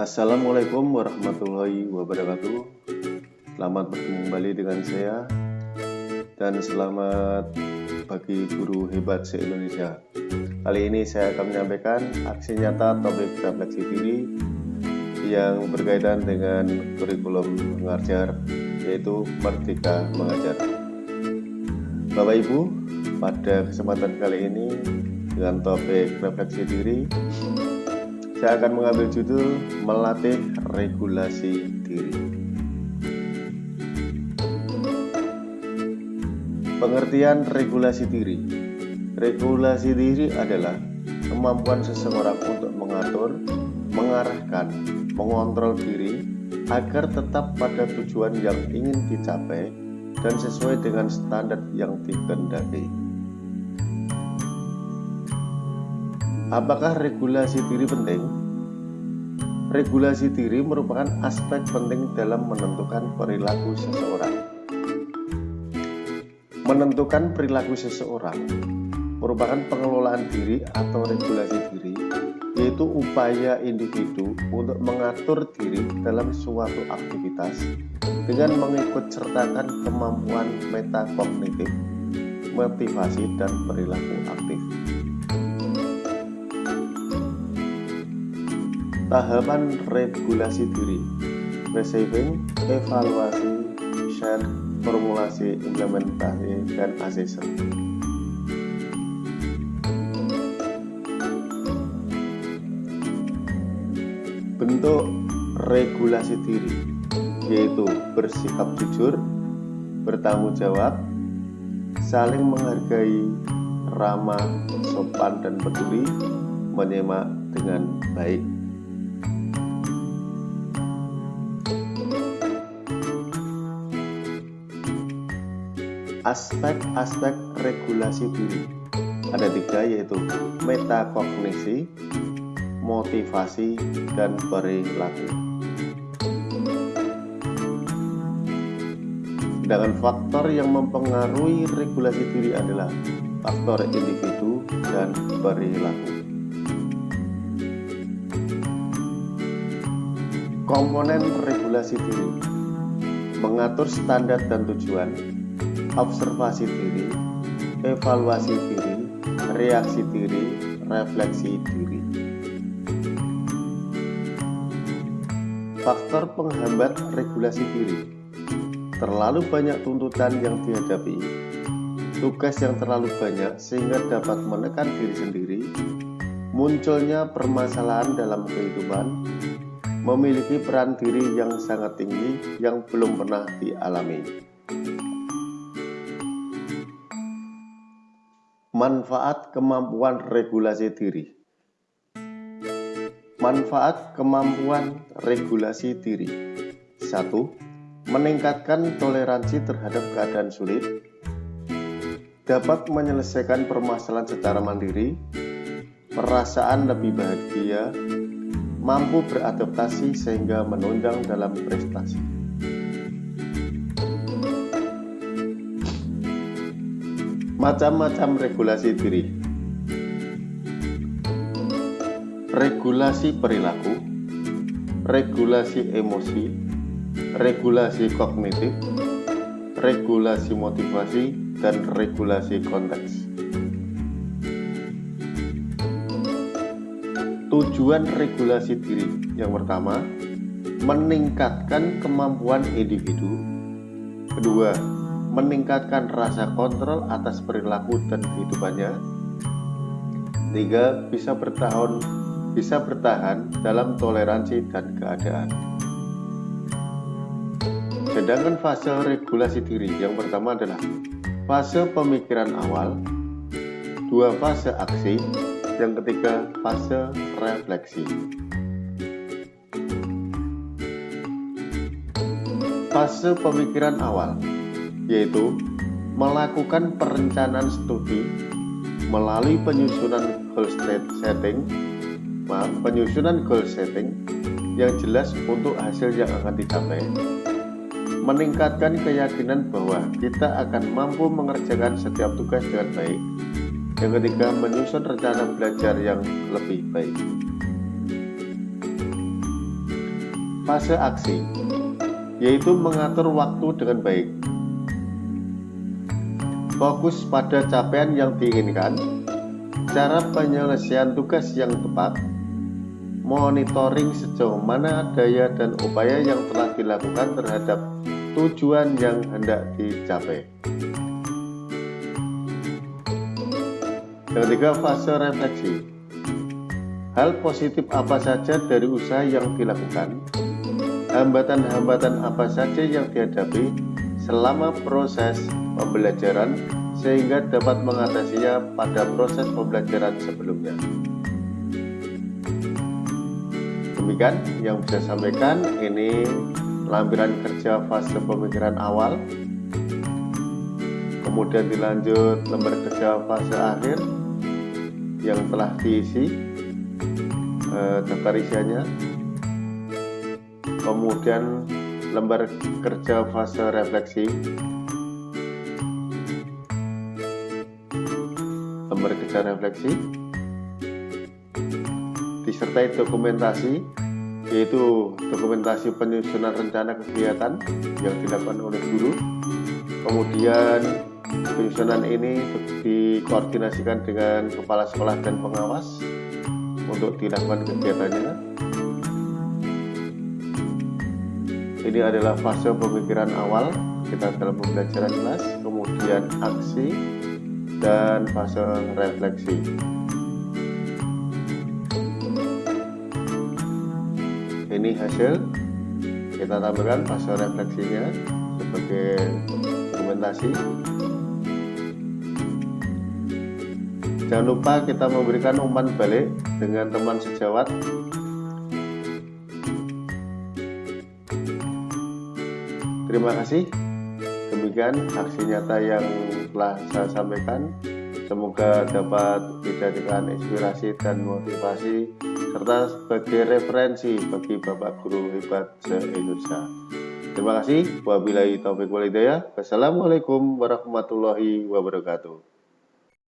Assalamualaikum warahmatullahi wabarakatuh. Selamat bertemu kembali dengan saya. Dan selamat bagi guru hebat se-Indonesia. Kali ini saya akan menyampaikan aksi nyata topik refleksi diri Yang berkaitan dengan kurikulum mengajar Yaitu Merdeka Mengajar. Bapak Ibu, pada kesempatan kali ini dengan topik refleksi diri saya akan mengambil judul melatih regulasi diri. Pengertian regulasi diri. Regulasi diri adalah kemampuan seseorang untuk mengatur, mengarahkan, mengontrol diri agar tetap pada tujuan yang ingin dicapai dan sesuai dengan standar yang dikehendaki. Apakah regulasi diri penting? Regulasi diri merupakan aspek penting dalam menentukan perilaku seseorang. Menentukan perilaku seseorang merupakan pengelolaan diri atau regulasi diri, yaitu upaya individu untuk mengatur diri dalam suatu aktivitas dengan mengikut sertakan kemampuan metakognitif, motivasi, dan perilaku aktif. Tahapan regulasi diri Receiving, evaluasi, share, formulasi, implementasi, dan assessment Bentuk regulasi diri yaitu bersikap jujur, bertanggung jawab, saling menghargai, ramah, sopan, dan peduli, menyemak dengan baik. Aspek-aspek regulasi diri ada tiga yaitu metakognisi, motivasi, dan perilaku. Sedangkan faktor yang mempengaruhi regulasi diri adalah faktor individu dan perilaku. Komponen regulasi diri mengatur standar dan tujuan observasi diri, evaluasi diri, reaksi diri, refleksi diri. Faktor penghambat regulasi diri Terlalu banyak tuntutan yang dihadapi Tugas yang terlalu banyak sehingga dapat menekan diri sendiri Munculnya permasalahan dalam kehidupan Memiliki peran diri yang sangat tinggi yang belum pernah dialami Manfaat kemampuan regulasi diri. Manfaat kemampuan regulasi diri. 1. Meningkatkan toleransi terhadap keadaan sulit. Dapat menyelesaikan permasalahan secara mandiri. Perasaan lebih bahagia. Mampu beradaptasi sehingga menunjang dalam prestasi Macam-macam regulasi diri. Regulasi perilaku Regulasi emosi Regulasi kognitif Regulasi motivasi Dan regulasi konteks. Tujuan regulasi diri yang pertama Meningkatkan kemampuan individu. Kedua, meningkatkan rasa kontrol atas perilaku dan kehidupannya. Tiga, bisa bertahan bisa bertahan dalam toleransi dan keadaan. Sedangkan fase regulasi diri yang pertama adalah fase pemikiran awal, dua fase aksi, yang ketiga fase refleksi. Fase pemikiran awal yaitu melakukan perencanaan studi melalui penyusunan goal setting, maaf, penyusunan goal setting yang jelas untuk hasil yang akan dicapai, meningkatkan keyakinan bahwa kita akan mampu mengerjakan setiap tugas dengan baik. Yang ketiga, menyusun rencana belajar yang lebih baik. fase aksi, yaitu mengatur waktu dengan baik. Fokus pada capaian yang diinginkan, cara penyelesaian tugas yang tepat, monitoring sejauh mana daya dan upaya yang telah dilakukan terhadap tujuan yang hendak dicapai. Yang ketiga, fase refleksi. Hal positif apa saja dari usaha yang dilakukan? Hambatan-hambatan apa saja yang dihadapi selama proses pembelajaran sehingga dapat mengatasinya pada proses pembelajaran sebelumnya. Demikian yang bisa sampaikan. Ini lampiran kerja fase pemikiran awal. Kemudian dilanjut lembar kerja fase akhir yang telah diisi eh, daftar isiannya. Kemudian lembar kerja fase refleksi. Lembar kerja refleksi. Disertai dokumentasi yaitu dokumentasi penyusunan rencana kegiatan yang dilakukan oleh guru. Kemudian penyusunan ini dikoordinasikan dengan kepala sekolah dan pengawas untuk dilakukan kegiatannya ini adalah fase pemikiran awal. Kita dalam pembelajaran kelas kemudian aksi dan fase refleksi. Ini hasil. Kita tambahkan fase refleksinya sebagai dokumentasi. Jangan lupa kita memberikan umpan balik dengan teman sejawat. Terima kasih. Demikian aksi nyata yang telah saya sampaikan. Semoga dapat dijadikan inspirasi dan motivasi serta sebagai referensi bagi Bapak Guru hebat se-Indonesia. Terima kasih. Wabillahi taufiq walhidayah. Wassalamualaikum warahmatullahi wabarakatuh.